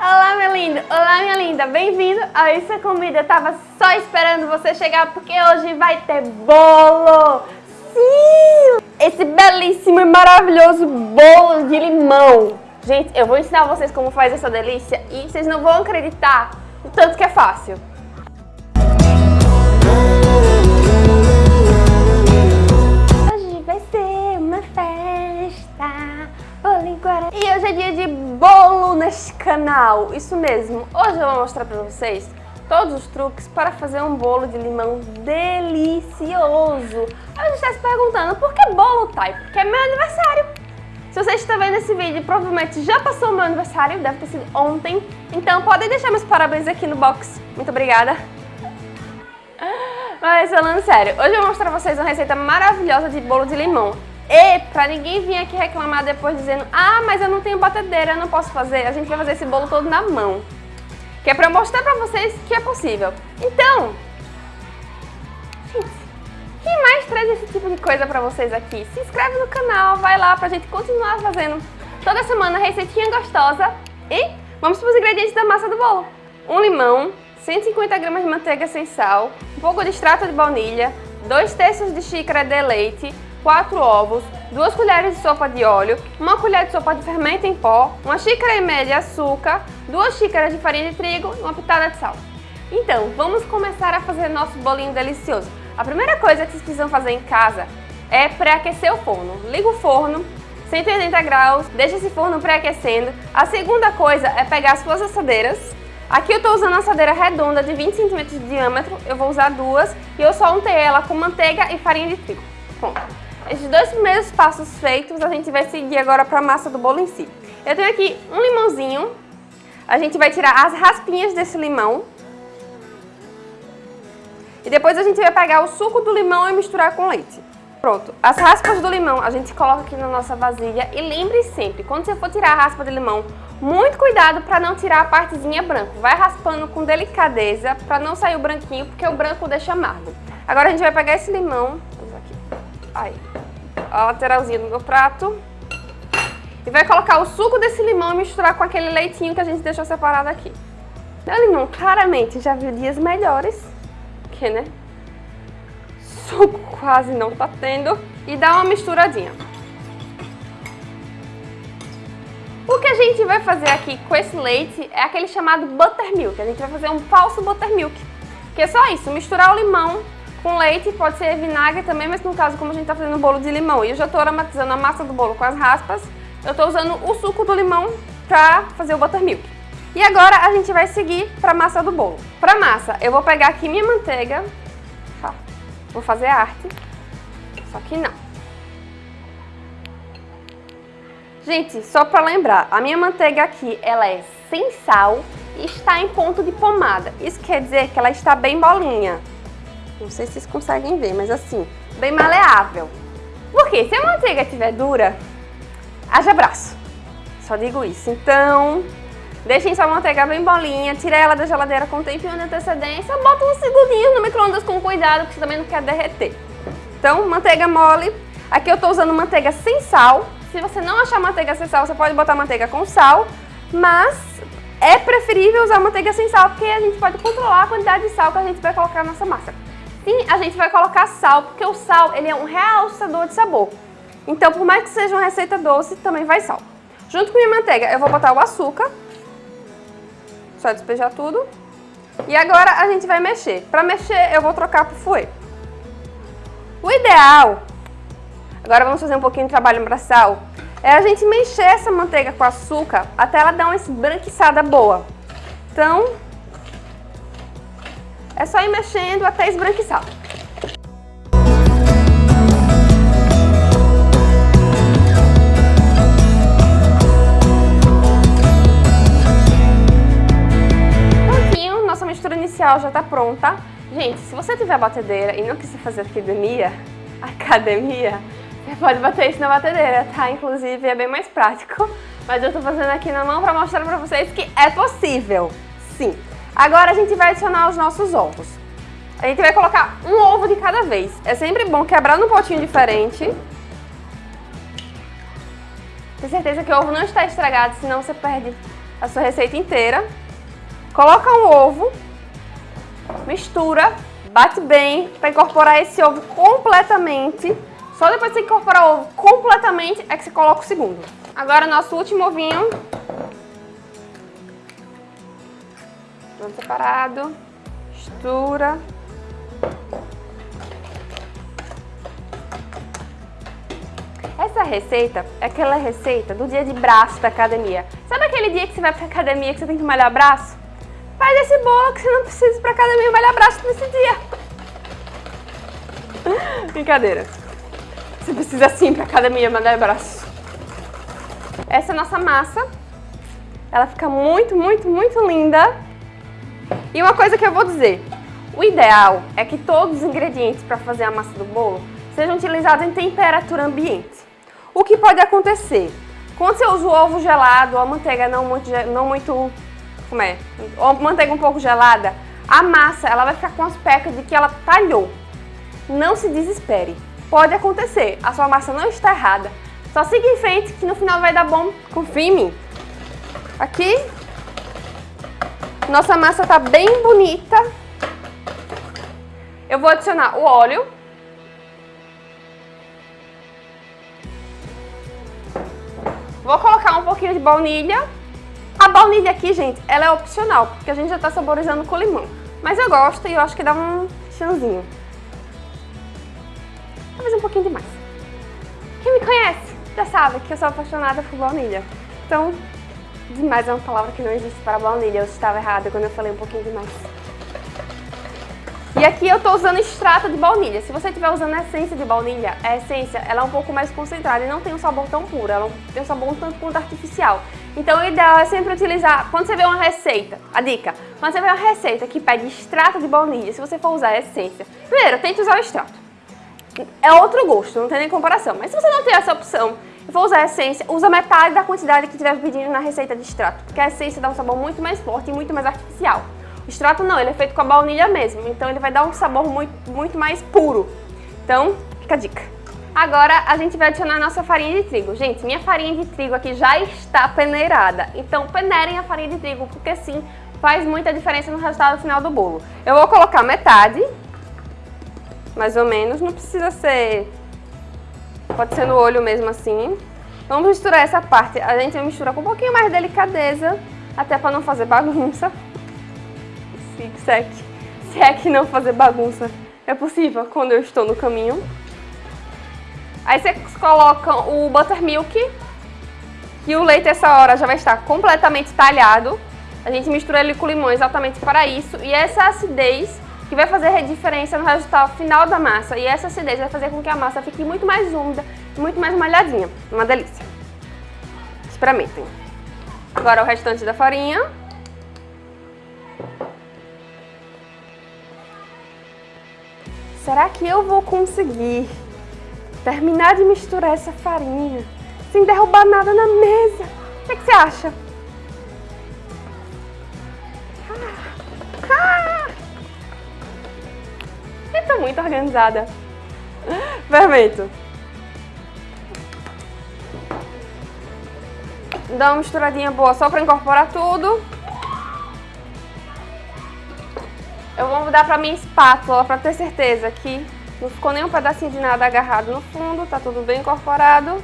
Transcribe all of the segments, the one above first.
Olá, meu lindo! Olá, minha linda! Bem-vindo a Isso Comida. Eu tava só esperando você chegar porque hoje vai ter bolo! Sim! Esse belíssimo e maravilhoso bolo de limão. Gente, eu vou ensinar vocês como faz essa delícia e vocês não vão acreditar o tanto que é fácil. Hoje vai ser uma festa. E hoje é dia de bolo neste canal, isso mesmo. Hoje eu vou mostrar pra vocês todos os truques para fazer um bolo de limão delicioso. Aí você está se perguntando, por que bolo, Thay? Porque é meu aniversário. Se você está vendo esse vídeo, provavelmente já passou o meu aniversário, deve ter sido ontem. Então podem deixar meus parabéns aqui no box. Muito obrigada. Mas falando sério, hoje eu vou mostrar pra vocês uma receita maravilhosa de bolo de limão. E pra ninguém vir aqui reclamar depois dizendo Ah, mas eu não tenho batedeira, eu não posso fazer. A gente vai fazer esse bolo todo na mão. Que é pra mostrar pra vocês que é possível. Então, gente, quem mais traz esse tipo de coisa pra vocês aqui? Se inscreve no canal, vai lá pra gente continuar fazendo toda semana receitinha gostosa. E vamos pros ingredientes da massa do bolo. Um limão, 150 gramas de manteiga sem sal, um pouco de extrato de baunilha, 2 terços de xícara de leite, 4 ovos, 2 colheres de sopa de óleo, 1 colher de sopa de fermento em pó, 1 xícara e meia de açúcar, 2 xícaras de farinha de trigo e uma pitada de sal. Então, vamos começar a fazer nosso bolinho delicioso. A primeira coisa que vocês precisam fazer em casa é pré-aquecer o forno. Liga o forno, 180 graus, deixa esse forno pré-aquecendo. A segunda coisa é pegar as suas assadeiras, Aqui eu estou usando uma assadeira redonda de 20 cm de diâmetro, eu vou usar duas e eu só untei ela com manteiga e farinha de trigo. Pronto. Esses dois primeiros passos feitos, a gente vai seguir agora para a massa do bolo em si. Eu tenho aqui um limãozinho, a gente vai tirar as raspinhas desse limão. E depois a gente vai pegar o suco do limão e misturar com leite. Pronto, as raspas do limão a gente coloca aqui na nossa vasilha e lembre sempre, quando você for tirar a raspa de limão, muito cuidado para não tirar a partezinha branca. Vai raspando com delicadeza para não sair o branquinho, porque o branco deixa amargo. Agora a gente vai pegar esse limão, aí, a lateralzinha do meu prato, e vai colocar o suco desse limão e misturar com aquele leitinho que a gente deixou separado aqui. Meu limão claramente já viu dias melhores, que né? Suco quase não tá tendo. E dá uma misturadinha. O que a gente vai fazer aqui com esse leite é aquele chamado buttermilk. A gente vai fazer um falso buttermilk. Que é só isso, misturar o limão com leite, pode ser vinagre também, mas no caso, como a gente tá fazendo bolo de limão e eu já tô aromatizando a massa do bolo com as raspas, eu tô usando o suco do limão pra fazer o buttermilk. E agora a gente vai seguir pra massa do bolo. Pra massa, eu vou pegar aqui minha manteiga, tá? Vou fazer arte, só que não. Gente, só para lembrar, a minha manteiga aqui, ela é sem sal e está em ponto de pomada. Isso quer dizer que ela está bem bolinha. Não sei se vocês conseguem ver, mas assim, bem maleável. Porque se a manteiga estiver dura, haja braço. Só digo isso. Então, deixem sua manteiga bem bolinha, tira ela da geladeira com um tempinho de antecedência, bota um segundinho no micro-ondas com cuidado, porque você também não quer derreter. Então, manteiga mole. Aqui eu estou usando manteiga sem sal, se você não achar manteiga sem sal, você pode botar manteiga com sal, mas é preferível usar manteiga sem sal, porque a gente pode controlar a quantidade de sal que a gente vai colocar na nossa massa. Sim, a gente vai colocar sal, porque o sal ele é um realçador de sabor. Então, por mais que seja uma receita doce, também vai sal. Junto com a minha manteiga, eu vou botar o açúcar. Só despejar tudo. E agora a gente vai mexer. Para mexer, eu vou trocar pro fouet. O ideal Agora vamos fazer um pouquinho de trabalho braçal. É a gente mexer essa manteiga com açúcar até ela dar uma esbranquiçada boa. Então, é só ir mexendo até esbranquiçar. Prontinho, nossa mistura inicial já está pronta. Gente, se você tiver batedeira e não quiser fazer academia, academia, você pode bater isso na batedeira, tá? Inclusive é bem mais prático. Mas eu tô fazendo aqui na mão pra mostrar pra vocês que é possível. Sim. Agora a gente vai adicionar os nossos ovos. A gente vai colocar um ovo de cada vez. É sempre bom quebrar num potinho diferente. Ter certeza que o ovo não está estragado, senão você perde a sua receita inteira, coloca um ovo, mistura, bate bem para incorporar esse ovo completamente. Só depois que você incorporar o ovo completamente é que você coloca o segundo. Agora nosso último ovinho. Separado, mistura. Essa receita é aquela receita do dia de braço da academia. Sabe aquele dia que você vai pra academia que você tem que malhar braço? Faz esse bolo que você não precisa ir pra academia malhar braço nesse dia. Brincadeira. Você precisa sim pra academia malhar braço. Essa é a nossa massa. Ela fica muito, muito, muito linda. E uma coisa que eu vou dizer. O ideal é que todos os ingredientes para fazer a massa do bolo sejam utilizados em temperatura ambiente. O que pode acontecer? Quando você usa o ovo gelado ou a manteiga não muito, não muito como é? Ou manteiga um pouco gelada, a massa ela vai ficar com aspecto de que ela talhou. Não se desespere. Pode acontecer, a sua massa não está errada. Só siga em frente que no final vai dar bom. Confie em mim. Aqui, nossa massa está bem bonita. Eu vou adicionar o óleo Vou colocar um pouquinho de baunilha. A baunilha aqui, gente, ela é opcional, porque a gente já está saborizando com limão. Mas eu gosto e eu acho que dá um chanzinho. Talvez um pouquinho demais. Quem me conhece já sabe que eu sou apaixonada por baunilha. Então, demais é uma palavra que não existe para baunilha. Eu estava errada quando eu falei um pouquinho demais. E aqui eu estou usando extrato de baunilha. Se você estiver usando essência de baunilha, a essência ela é um pouco mais concentrada e não tem um sabor tão puro, ela tem um sabor um tanto quanto artificial. Então o ideal é sempre utilizar, quando você vê uma receita, a dica, quando você vê uma receita que pede extrato de baunilha, se você for usar a essência, primeiro, tente usar o extrato. É outro gosto, não tem nem comparação. Mas se você não tem essa opção for usar a essência, usa metade da quantidade que estiver pedindo na receita de extrato, porque a essência dá um sabor muito mais forte e muito mais artificial. Extrato não, ele é feito com a baunilha mesmo, então ele vai dar um sabor muito, muito mais puro. Então, fica a dica. Agora a gente vai adicionar a nossa farinha de trigo. Gente, minha farinha de trigo aqui já está peneirada, então peneirem a farinha de trigo, porque sim, faz muita diferença no resultado final do bolo. Eu vou colocar metade, mais ou menos, não precisa ser... Pode ser no olho mesmo assim. Vamos misturar essa parte, a gente vai misturar com um pouquinho mais de delicadeza, até para não fazer bagunça se é, se é que não fazer bagunça é possível quando eu estou no caminho. Aí você coloca o buttermilk, que o leite essa hora já vai estar completamente talhado. A gente mistura ele com limão exatamente para isso. E essa acidez que vai fazer a diferença no resultado final da massa. E essa acidez vai fazer com que a massa fique muito mais úmida muito mais malhadinha. Uma delícia. Experimentem. Agora o restante da farinha. Será que eu vou conseguir terminar de misturar essa farinha sem derrubar nada na mesa? O que, é que você acha? Muito organizada. Perfeito. Dá uma misturadinha boa só para incorporar tudo. Eu vou mudar para minha espátula para ter certeza que não ficou nenhum pedacinho de nada agarrado no fundo, tá tudo bem incorporado.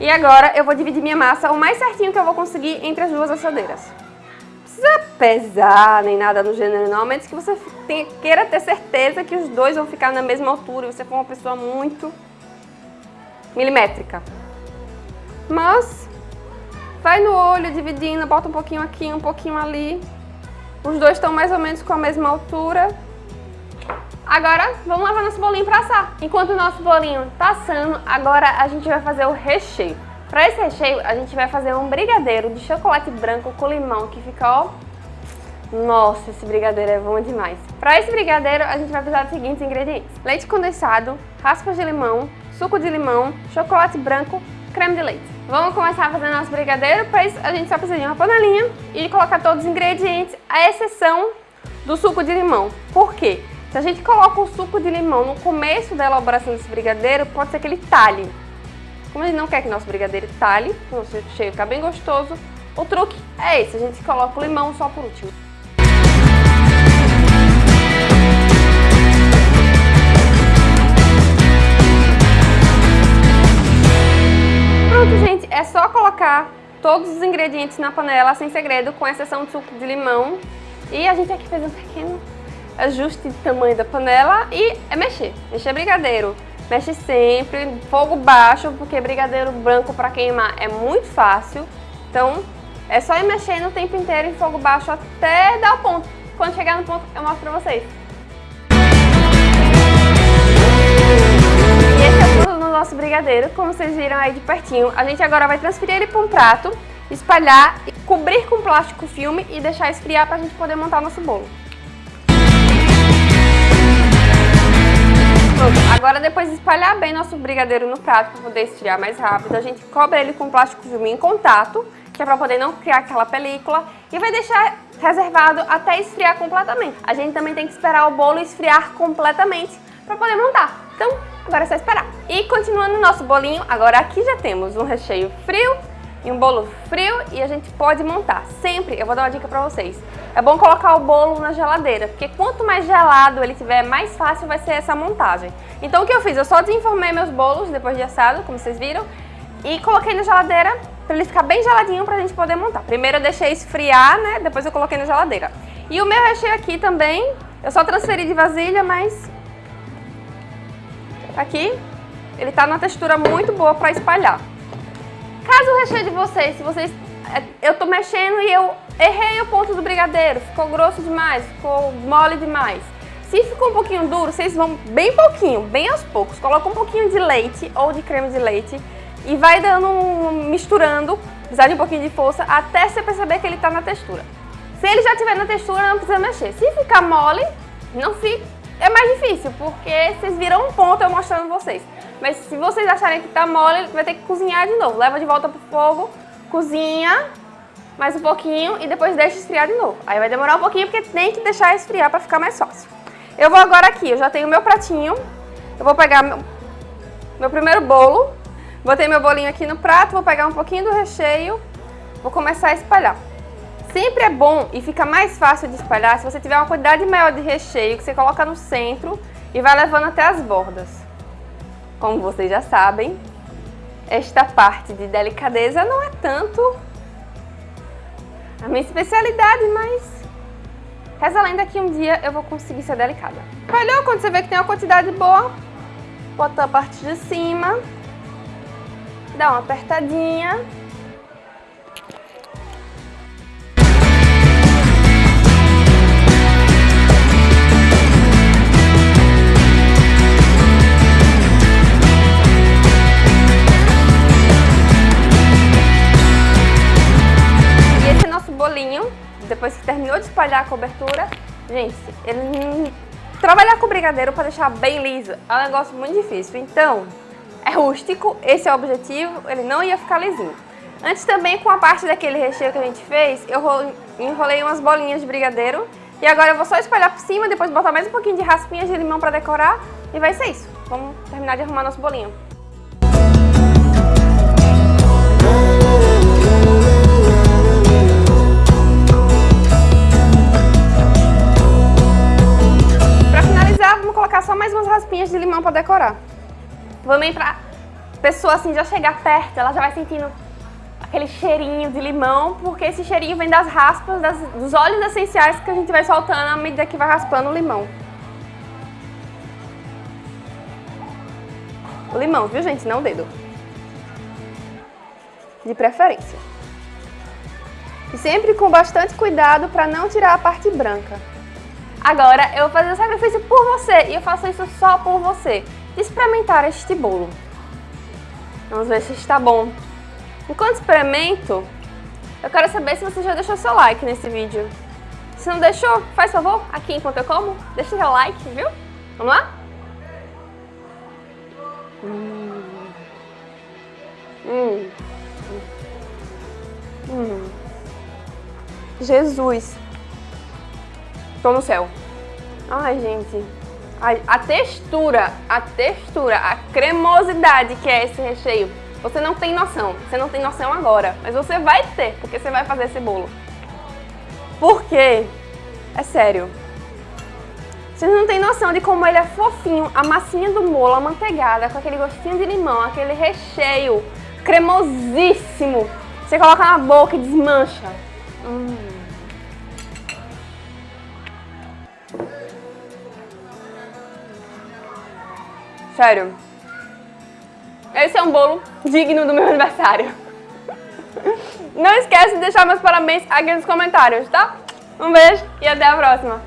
E agora eu vou dividir minha massa o mais certinho que eu vou conseguir entre as duas assadeiras. Não precisa pesar nem nada no gênero não, menos que você queira ter certeza que os dois vão ficar na mesma altura e você for uma pessoa muito milimétrica. Mas vai no olho dividindo, bota um pouquinho aqui, um pouquinho ali. Os dois estão mais ou menos com a mesma altura. Agora, vamos levar nosso bolinho para assar. Enquanto o nosso bolinho está assando, agora a gente vai fazer o recheio. Para esse recheio, a gente vai fazer um brigadeiro de chocolate branco com limão, que fica, ó... Nossa, esse brigadeiro é bom demais. Para esse brigadeiro, a gente vai precisar dos seguintes ingredientes. Leite condensado, raspas de limão, suco de limão, chocolate branco, creme de leite. Vamos começar a fazer nosso brigadeiro, para isso a gente só precisa de uma panelinha e colocar todos os ingredientes, à exceção do suco de limão. Por quê? Se a gente coloca o suco de limão no começo da elaboração desse brigadeiro, pode ser que ele talhe. Como a gente não quer que nosso brigadeiro talhe, nosso cheio ficar bem gostoso, O truque é esse, a gente coloca o limão só por último. Pronto, gente, é só colocar todos os ingredientes na panela, sem segredo, com exceção do suco de limão. E a gente aqui fez um pequeno ajuste de tamanho da panela e é mexer, mexer brigadeiro. Mexe sempre, fogo baixo, porque brigadeiro branco para queimar é muito fácil. Então, é só ir mexendo o tempo inteiro em fogo baixo até dar o ponto. Quando chegar no ponto, eu mostro pra vocês. Nosso brigadeiro, como vocês viram aí de pertinho. A gente agora vai transferir ele para um prato, espalhar, cobrir com plástico filme e deixar esfriar pra gente poder montar nosso bolo. Agora depois de espalhar bem nosso brigadeiro no prato para poder esfriar mais rápido, a gente cobre ele com plástico filme em contato que é para poder não criar aquela película e vai deixar reservado até esfriar completamente. A gente também tem que esperar o bolo esfriar completamente para poder montar. Então, agora é só esperar. E continuando o nosso bolinho, agora aqui já temos um recheio frio e um bolo frio e a gente pode montar. Sempre, eu vou dar uma dica para vocês, é bom colocar o bolo na geladeira, porque quanto mais gelado ele tiver, mais fácil vai ser essa montagem. Então o que eu fiz? Eu só desenformei meus bolos depois de assado, como vocês viram, e coloquei na geladeira para ele ficar bem geladinho para a gente poder montar. Primeiro eu deixei esfriar, né? Depois eu coloquei na geladeira. E o meu recheio aqui também, eu só transferi de vasilha, mas aqui ele tá numa textura muito boa para espalhar. Caso o recheio de vocês, se vocês é, eu tô mexendo e eu errei o ponto do brigadeiro, ficou grosso demais, ficou mole demais. Se ficou um pouquinho duro, vocês vão bem pouquinho, bem aos poucos. Coloca um pouquinho de leite ou de creme de leite e vai dando, misturando, precisar de um pouquinho de força, até você perceber que ele está na textura. Se ele já estiver na textura, não precisa mexer. Se ficar mole, não fica, é mais difícil, porque vocês viram um ponto eu mostrando vocês. Mas se vocês acharem que está mole, vai ter que cozinhar de novo. Leva de volta pro fogo, cozinha mais um pouquinho e depois deixa esfriar de novo. Aí vai demorar um pouquinho porque tem que deixar esfriar para ficar mais fácil. Eu vou agora aqui, eu já tenho meu pratinho. Eu vou pegar meu, meu primeiro bolo, Botei meu bolinho aqui no prato, vou pegar um pouquinho do recheio, vou começar a espalhar. Sempre é bom e fica mais fácil de espalhar se você tiver uma quantidade maior de recheio que você coloca no centro e vai levando até as bordas. Como vocês já sabem, esta parte de delicadeza não é tanto a minha especialidade, mas reza a lenda que um dia eu vou conseguir ser delicada. Espalhou, quando você vê que tem uma quantidade boa, bota a parte de cima dá uma apertadinha. Espalhar a cobertura, gente, ele trabalhar com brigadeiro para deixar bem liso é um negócio muito difícil. Então, é rústico, esse é o objetivo, ele não ia ficar lisinho. Antes também, com a parte daquele recheio que a gente fez, eu enrolei umas bolinhas de brigadeiro. E agora eu vou só espalhar por cima, depois botar mais um pouquinho de raspinhas de limão pra decorar. E vai ser isso. Vamos terminar de arrumar nosso bolinho. Raspinhas de limão pra decorar. Também pra pessoa assim já chegar perto, ela já vai sentindo aquele cheirinho de limão, porque esse cheirinho vem das raspas, das, dos óleos essenciais que a gente vai soltando à medida que vai raspando o limão. O limão, viu gente? Não o dedo. De preferência. E sempre com bastante cuidado para não tirar a parte branca. Agora eu vou fazer o sacrifício por você e eu faço isso só por você experimentar este bolo. Vamos ver se está bom. Enquanto experimento, eu quero saber se você já deixou seu like nesse vídeo. Se não deixou, faz favor, aqui enquanto eu como, deixa seu like, viu? Vamos lá? Hum. Hum. Hum. Jesus. Tô no céu. Ai, gente. A, a, textura, a textura, a cremosidade que é esse recheio Você não tem noção, você não tem noção agora, mas você vai ter, porque você vai fazer esse bolo. Por quê? É sério. Vocês não têm noção de como ele é fofinho, a massinha do bolo, amanteigada, com aquele gostinho de limão, aquele recheio cremosíssimo. Você coloca na boca e desmancha. Hum. Sério. Esse é um bolo digno do meu aniversário. Não esquece de deixar meus parabéns aqui nos comentários, tá? Um beijo e até a próxima.